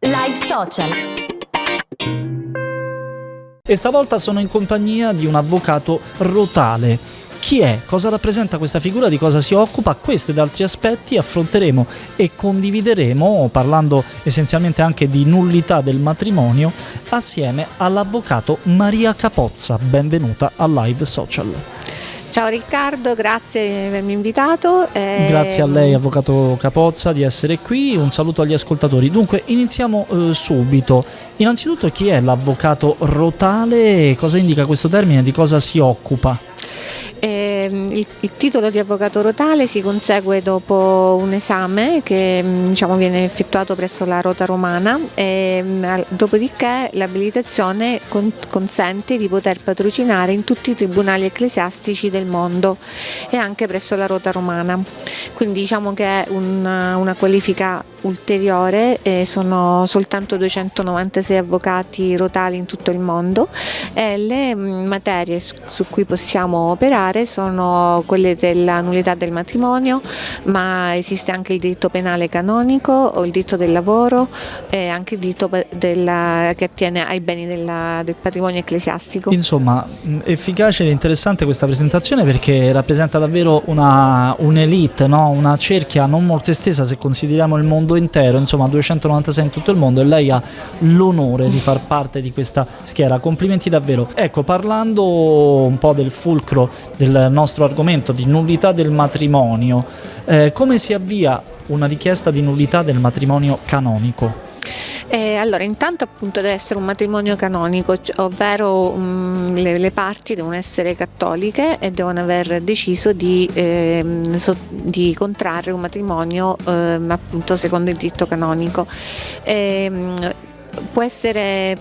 Live Social. E stavolta sono in compagnia di un avvocato rotale. Chi è? Cosa rappresenta questa figura? Di cosa si occupa? Questo ed altri aspetti affronteremo e condivideremo, parlando essenzialmente anche di nullità del matrimonio, assieme all'avvocato Maria Capozza. Benvenuta a Live Social. Ciao Riccardo, grazie di avermi invitato. Eh... Grazie a lei, Avvocato Capozza, di essere qui. Un saluto agli ascoltatori. Dunque, iniziamo eh, subito. Innanzitutto, chi è l'avvocato rotale? Cosa indica questo termine? Di cosa si occupa? Eh, il, il, titolo di avvocato rotale si consegue dopo un esame che mm, diciamo, viene effettuato presso la Rota Romana e mm, dopodiché l'abilitazione con, consente di poter patrocinare in tutti i tribunali ecclesiastici del mondo e anche presso la Rota Romana. Quindi diciamo che è una, una qualifica ulteriore, eh, sono soltanto 296 avvocati rotali in tutto il mondo e le mm, materie su cui possiamo operare sono quelle della nullità del matrimonio, ma esiste anche il diritto penale canonico o il diritto del lavoro e anche il diritto della, che attiene ai beni della, del patrimonio ecclesiastico. Insomma, mm, efficace ed interessante questa presentazione perché rappresenta davvero un'elite, no? una cerchia non molto estesa se consideriamo il mondo intero, insomma 296 in tutto il mondo e lei ha l'onore di far parte di questa schiera. Complimenti davvero. Ecco, parlando un po' del fulcro del nostro argomento di nullità del matrimonio, eh, come si avvia una richiesta di nullità del matrimonio canonico? Eh, allora, intanto appunto deve essere un matrimonio canonico, ovvero um, le, le, parti devono essere cattoliche e devono aver deciso di, eh, so, di contrarre un matrimonio eh, appunto secondo il diritto canonico. Ehm, può essere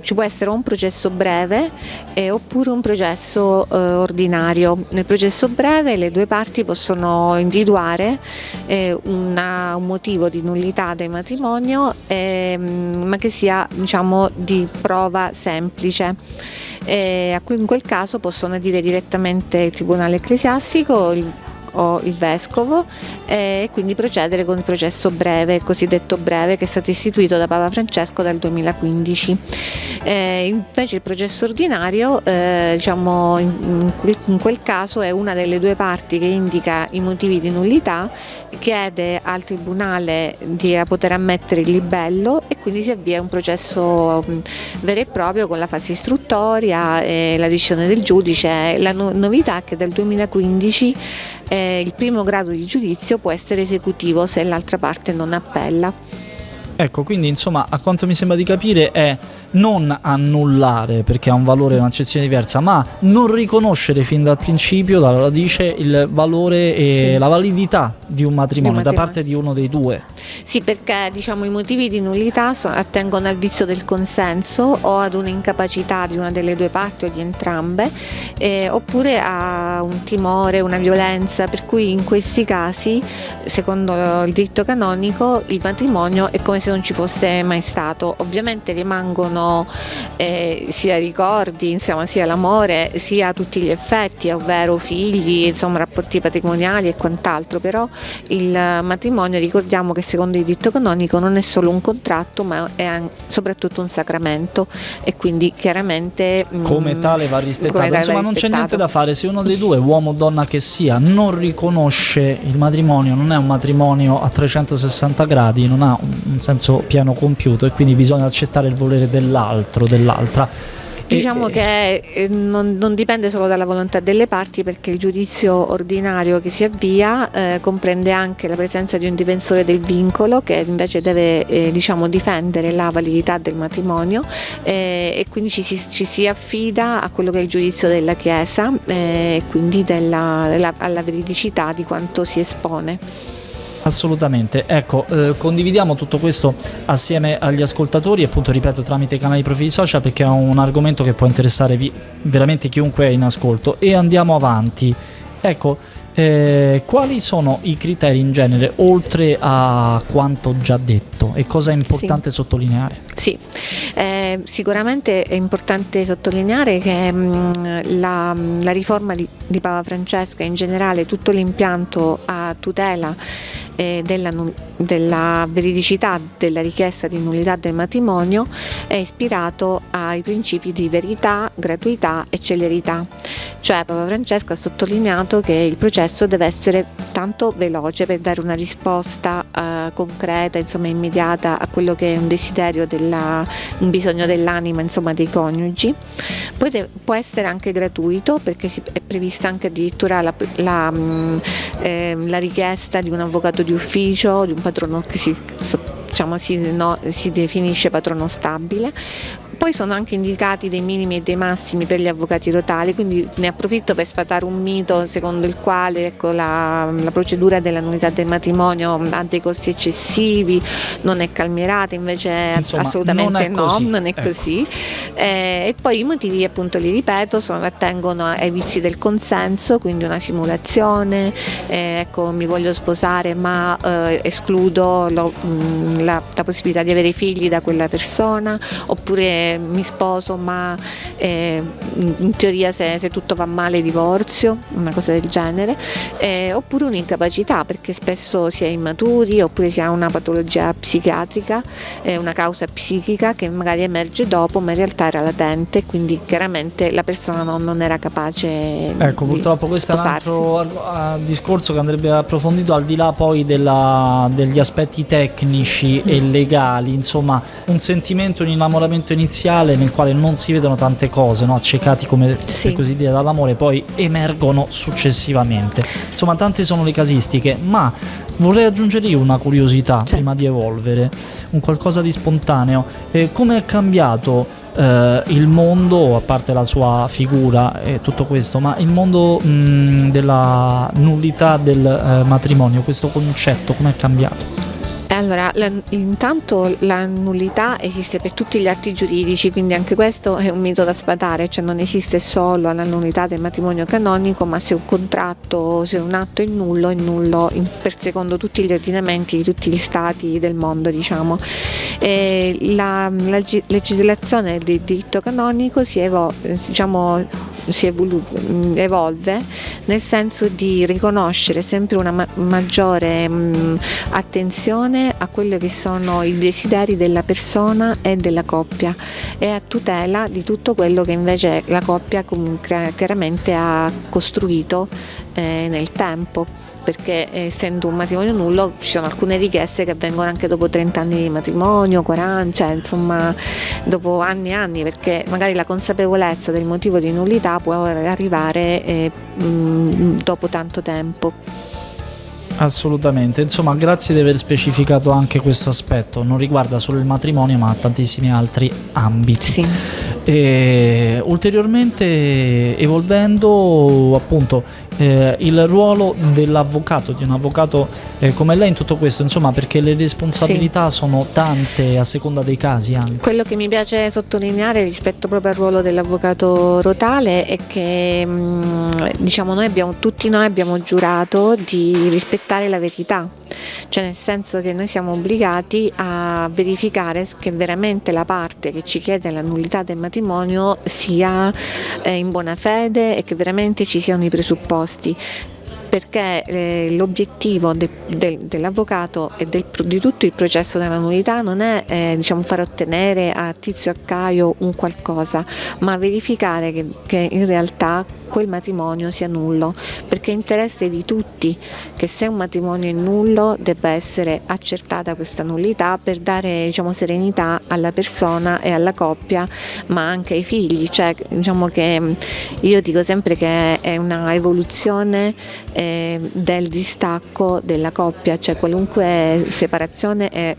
ci può essere un processo breve eh, oppure un processo eh, ordinario. Nel processo breve le due parti possono individuare eh, una, un motivo di nullità del matrimonio ehm, ma che sia diciamo, di prova semplice. in quel caso possono dire direttamente il Tribunale Ecclesiastico, il o il vescovo e quindi procedere con il processo breve, cosiddetto breve, che è stato istituito da Papa Francesco dal 2015. Eh, invece il processo ordinario, eh, diciamo, in, in, quel caso è una delle due parti che indica i motivi di nullità, chiede al Tribunale di poter ammettere il libello e quindi si avvia un processo vero e proprio con la fase istruttoria e la decisione del giudice. La no novità è che dal 2015 eh, il primo grado di giudizio può essere esecutivo se l'altra parte non appella. Ecco, quindi insomma, a quanto mi sembra di capire è non annullare perché ha un valore, un'accezione diversa, ma non riconoscere fin dal principio, dalla radice, il valore e sì. la validità di un matrimonio, da parte di uno dei due. Sì, perché diciamo, i motivi di nullità attengono al vizio del consenso o ad un'incapacità di una delle due parti o di entrambe, eh, oppure a un timore, una violenza, per cui in questi casi, secondo il diritto canonico, il matrimonio è come se non ci fosse mai stato. Ovviamente rimangono sono eh, sia ricordi, insomma, sia l'amore, sia tutti gli effetti, ovvero figli, insomma, rapporti patrimoniali e quant'altro, però il matrimonio ricordiamo che secondo il diritto canonico non è solo un contratto ma è soprattutto un sacramento. E quindi chiaramente mm, come tale va rispettato. Tale insomma va non c'è niente da fare, se uno dei due, uomo o donna che sia, non riconosce il matrimonio, non è un matrimonio a 360 gradi, non ha un senso pieno compiuto e quindi bisogna accettare il volere dell'altro dell'altro, dell'altra. Diciamo che eh, non, non, dipende solo dalla volontà delle parti perché il giudizio ordinario che si avvia eh, comprende anche la presenza di un difensore del vincolo che invece deve eh, diciamo, difendere la validità del matrimonio eh, e quindi ci si, ci si, affida a quello che è il giudizio della Chiesa e quindi della, della, alla veridicità di quanto si espone. Assolutamente, ecco, eh, condividiamo tutto questo assieme agli ascoltatori, appunto ripeto tramite i canali profili social perché è un argomento che può interessare veramente chiunque è in ascolto e andiamo avanti. Ecco, Eh, quali sono i criteri in genere, oltre a quanto già detto, e cosa è importante sì. sottolineare? Sì, eh, sicuramente è importante sottolineare che mh, mm, la, la, riforma di, di Papa Francesco e in generale tutto l'impianto a tutela eh, della, della, veridicità della richiesta di nullità del matrimonio è ispirato ai principi di verità, gratuità e celerità. Cioè Papa Francesco ha sottolineato che il processo deve essere tanto veloce per dare una risposta eh, concreta, insomma immediata a quello che è un desiderio, della, un bisogno dell'anima insomma, dei coniugi. Poi de- può essere anche gratuito perché è prevista anche addirittura la, la, mh, eh, la richiesta di un avvocato di ufficio, di un patrono che si, diciamo, si, no, si definisce patrono stabile, poi sono anche indicati dei minimi e dei massimi per gli avvocati totali, quindi ne approfitto per sfatare un mito secondo il quale ecco, la, la, procedura della nullità del matrimonio ha dei costi eccessivi, non è calmierata, invece Insomma, assolutamente non no, non è ecco. così. Eh, e poi i motivi appunto li ripeto, sono, attengono ai vizi del consenso, quindi una simulazione, eh, ecco mi voglio sposare ma eh, escludo lo, mh, la, la possibilità di avere figli da quella persona, oppure mi sposo ma eh, in teoria se, se, tutto va male divorzio, una cosa del genere, eh, oppure un'incapacità perché spesso si è immaturi oppure si ha una patologia psichiatrica, eh, una causa psichica che magari emerge dopo ma in realtà era latente quindi chiaramente la persona non, non era capace ecco purtroppo questo sposarsi. è un altro discorso che andrebbe approfondito al di là poi della, degli aspetti tecnici mm. e legali insomma un sentimento un innamoramento iniziale iniziale nel quale non si vedono tante cose, no? accecati come sì. per così dire dall'amore, poi emergono successivamente. Insomma, tante sono le casistiche, ma vorrei aggiungere io una curiosità sì. prima di evolvere, un qualcosa di spontaneo. Eh, come è cambiato eh, il mondo, a parte la sua figura e tutto questo, ma il mondo mh, della nullità del eh, matrimonio, questo concetto, come è cambiato? Allora, la, intanto la nullità esiste per tutti gli atti giuridici, quindi anche questo è un mito da sfatare, cioè non esiste solo la nullità del matrimonio canonico, ma se un contratto, se un atto è nullo, è nullo in, per secondo tutti gli ordinamenti di tutti gli stati del mondo, diciamo. La, la, legislazione del diritto canonico si, evo, diciamo, si evolve nel senso di riconoscere sempre una ma maggiore mh, attenzione a quelli che sono i desideri della persona e della coppia e a tutela di tutto quello che invece la coppia chiaramente ha costruito eh, nel tempo perché essendo un matrimonio nullo ci sono alcune richieste che avvengono anche dopo 30 anni di matrimonio, 40, cioè insomma dopo anni e anni perché magari la consapevolezza del motivo di nullità può arrivare eh, mh, dopo tanto tempo. Assolutamente, insomma grazie di aver specificato anche questo aspetto, non riguarda solo il matrimonio ma tantissimi altri ambiti. Sì. E, ulteriormente evolvendo appunto eh, il ruolo dell'avvocato, di un avvocato eh, come lei in tutto questo, insomma perché le responsabilità sì. sono tante a seconda dei casi anche. Quello che mi piace sottolineare rispetto proprio al ruolo dell'avvocato Rotale è che mh, mm, diciamo noi abbiamo, tutti noi abbiamo giurato di rispettare la verità cioè nel senso che noi siamo obbligati a verificare che veramente la parte che ci chiede la nullità del matrimonio sia eh, in buona fede e che veramente ci siano i presupposti perché eh, l'obiettivo de, de, dell'avvocato e del, di tutto il processo della nullità non è eh, diciamo, far ottenere a Tizio e a Caio un qualcosa, ma verificare che, che in realtà quel matrimonio sia nullo, perché è interesse di tutti che se un matrimonio è nullo debba essere accertata questa nullità per dare diciamo, serenità alla persona e alla coppia, ma anche ai figli. Cioè, diciamo che io dico sempre che è una evoluzione eh, del distacco della coppia, cioè qualunque separazione è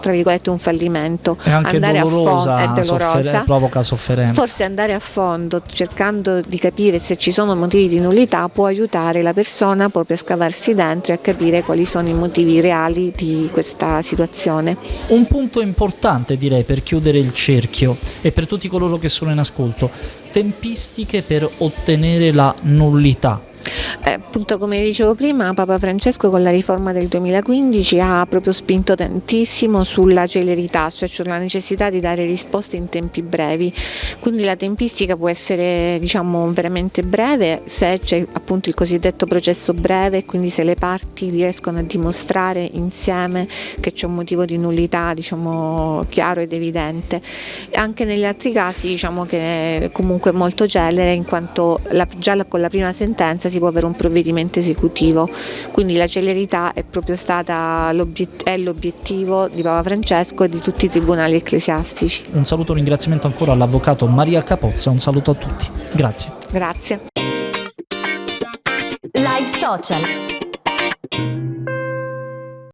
tra virgolette un fallimento. È anche andare dolorosa, a fondo, è dolorosa. soffer provoca sofferenza. Forse andare a fondo cercando di capire se ci sono motivi di nullità può aiutare la persona proprio a scavarsi dentro e a capire quali sono i motivi reali di questa situazione. Un punto importante direi per chiudere il cerchio e per tutti coloro che sono in ascolto tempistiche per ottenere la nullità Eh, appunto come dicevo prima Papa Francesco con la riforma del 2015 ha proprio spinto tantissimo sulla celerità, cioè sulla necessità di dare risposte in tempi brevi, quindi la tempistica può essere diciamo veramente breve se c'è appunto il cosiddetto processo breve, quindi se le parti riescono a dimostrare insieme che c'è un motivo di nullità diciamo chiaro ed evidente. Anche negli altri casi diciamo che è comunque molto celere in quanto la, già con la prima sentenza si può avere un provvedimento esecutivo, quindi la celerità è proprio stata l'obiettivo di Papa Francesco e di tutti i tribunali ecclesiastici. Un saluto e un ringraziamento ancora all'avvocato Maria Capozza, un saluto a tutti. Grazie. Grazie. Live Social.